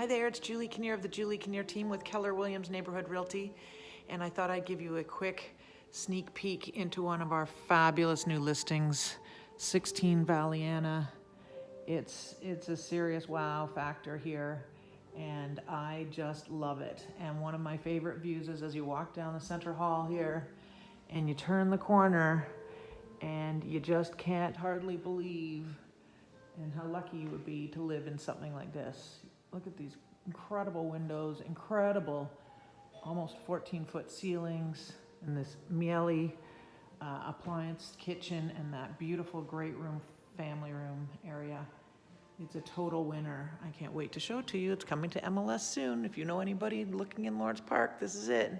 Hi there, it's Julie Kinnear of the Julie Kinnear team with Keller Williams Neighborhood Realty. And I thought I'd give you a quick sneak peek into one of our fabulous new listings, 16 Valleyanna. It's, it's a serious wow factor here and I just love it. And one of my favorite views is as you walk down the center hall here and you turn the corner and you just can't hardly believe and how lucky you would be to live in something like this. Look at these incredible windows, incredible, almost 14 foot ceilings, and this Miele uh, appliance kitchen, and that beautiful great room, family room area. It's a total winner. I can't wait to show it to you. It's coming to MLS soon. If you know anybody looking in Lawrence Park, this is it.